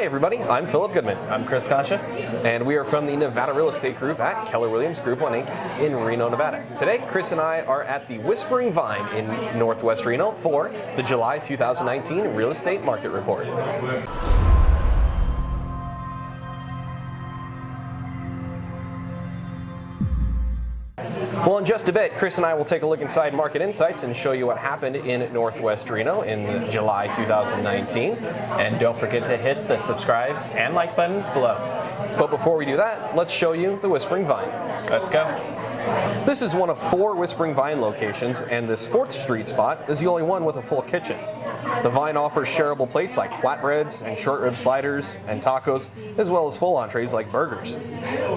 Hi everybody, I'm Philip Goodman. I'm Chris Concha. And we are from the Nevada Real Estate Group at Keller Williams Group 1 Inc. in Reno, Nevada. Today, Chris and I are at the Whispering Vine in Northwest Reno for the July 2019 Real Estate Market Report. Well, in just a bit, Chris and I will take a look inside Market Insights and show you what happened in Northwest Reno in July 2019. And don't forget to hit the subscribe and like buttons below. But before we do that, let's show you the Whispering Vine. Let's go. This is one of four Whispering Vine locations, and this 4th Street spot is the only one with a full kitchen. The Vine offers shareable plates like flatbreads and short rib sliders and tacos, as well as full entrees like burgers.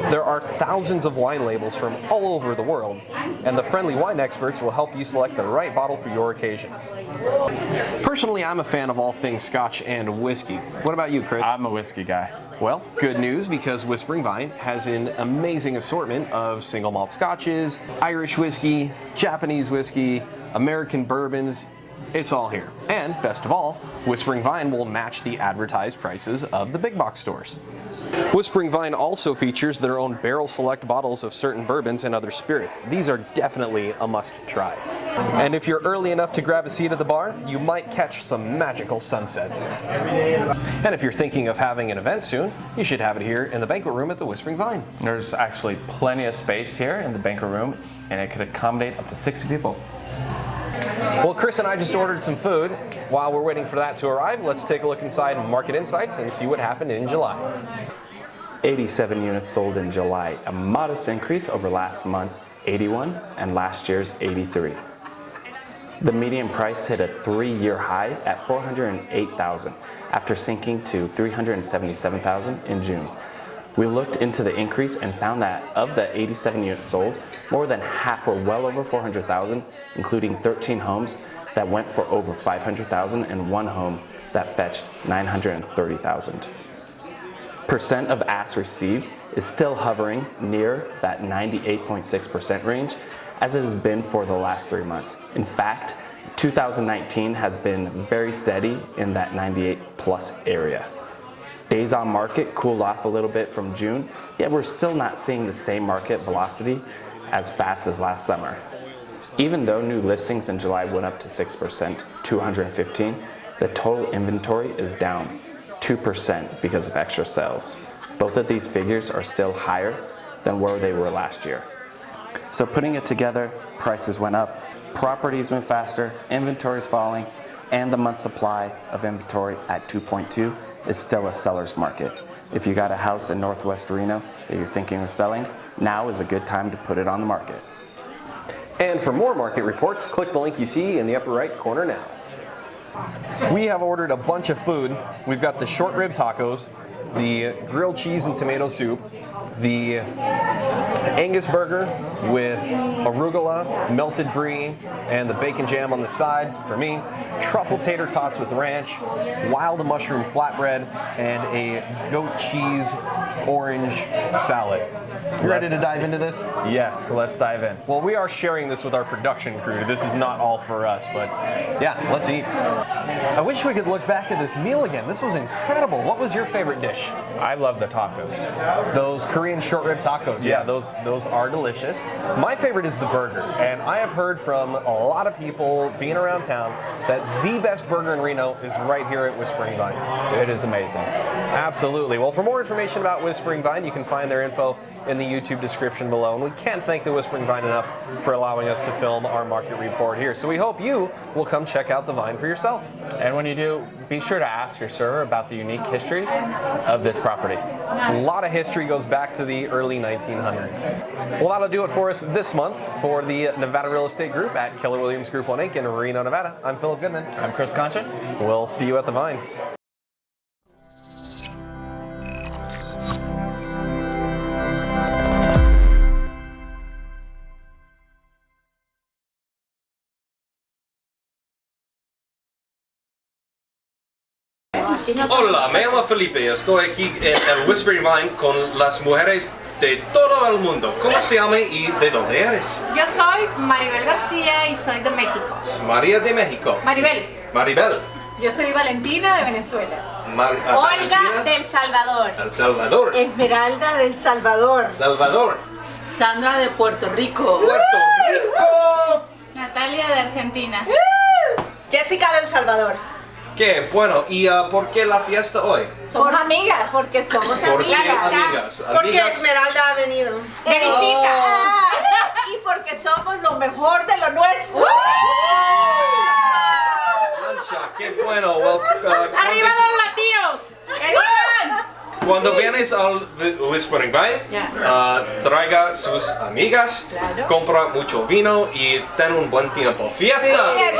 There are thousands of wine labels from all over the world, and the friendly wine experts will help you select the right bottle for your occasion. Personally, I'm a fan of all things scotch and whiskey. What about you, Chris? I'm a whiskey guy. Well, good news because Whispering Vine has an amazing assortment of single malt scotches, Irish whiskey, Japanese whiskey, American bourbons, it's all here. And best of all, Whispering Vine will match the advertised prices of the big box stores. Whispering Vine also features their own barrel select bottles of certain bourbons and other spirits. These are definitely a must try. And if you're early enough to grab a seat at the bar, you might catch some magical sunsets. And if you're thinking of having an event soon, you should have it here in the banquet room at the Whispering Vine. There's actually plenty of space here in the banquet room and it could accommodate up to 60 people. Well, Chris and I just ordered some food. While we're waiting for that to arrive, let's take a look inside Market Insights and see what happened in July. 87 units sold in July, a modest increase over last month's 81 and last year's 83. The median price hit a three-year high at 408,000 after sinking to 377,000 in June. We looked into the increase and found that of the 87 units sold, more than half were well over 400,000, including 13 homes that went for over 500,000 and one home that fetched 930,000. Percent of asks received is still hovering near that 98.6% range as it has been for the last three months. In fact, 2019 has been very steady in that 98 plus area. Days on market cooled off a little bit from June, yet we're still not seeing the same market velocity as fast as last summer. Even though new listings in July went up to 6%, 215, the total inventory is down 2% because of extra sales. Both of these figures are still higher than where they were last year. So putting it together, prices went up, properties went faster, inventory is falling, and the month supply of inventory at 2.2 is still a seller's market. If you got a house in Northwest Reno that you're thinking of selling, now is a good time to put it on the market. And for more market reports, click the link you see in the upper right corner now. We have ordered a bunch of food. We've got the short rib tacos, the grilled cheese and tomato soup, the Angus burger with arugula, melted brie, and the bacon jam on the side for me, truffle tater tots with ranch, wild mushroom flatbread, and a goat cheese orange salad. You ready to dive into this? Yes, let's dive in. Well, we are sharing this with our production crew. This is not all for us, but yeah, let's eat. I wish we could look back at this meal again. This was incredible. What was your favorite dish? I love the tacos. Those Korean short rib tacos. Yeah, those those are delicious. My favorite is the burger, and I have heard from a lot of people being around town that the best burger in Reno is right here at Whispering Vine. It is amazing. Absolutely. Well, for more information about Whispering Vine, you can find their info in the YouTube description below. And we can't thank the Whispering Vine enough for allowing us to film our market report here. So we hope you will come check out the Vine for yourself. And when you do, be sure to ask your server about the unique history of this property. A lot of history goes back to the early 1900s. Well, that'll do it for us this month for the Nevada Real Estate Group at Keller Williams Group 1 Inc. in Reno, Nevada. I'm Philip Goodman. I'm Chris Concha. We'll see you at the Vine. Hola, me llamo Felipe y estoy aquí en el Whispering Vine con las mujeres de todo el mundo. ¿Cómo se llama y de dónde eres? Yo soy Maribel García y soy de México. María de México. Maribel. Maribel. Yo soy Valentina de Venezuela. Mar- ah, Olga Valentina, del Salvador. El Salvador. Esmeralda del Salvador. Salvador. Sandra de Puerto Rico. Puerto Rico. Natalia de Argentina. Jessica del Salvador. Qué bueno. ¿Y ah, por qué la fiesta hoy? Somos amigas, porque somos ¿Por amigas. amigas? Porque Amigas. Esmeralda ha venido. De visita. Ah, y porque somos lo mejor de lo nuestro. Mancha, qué bueno. Well, ah, ¡Arriba los latinos! Cuando vienes al Whispering Vine, Ya. ah, traiga sus amigas, Claro. compra mucho vino y ten un buen tiempo. ¡Fiesta! Yes.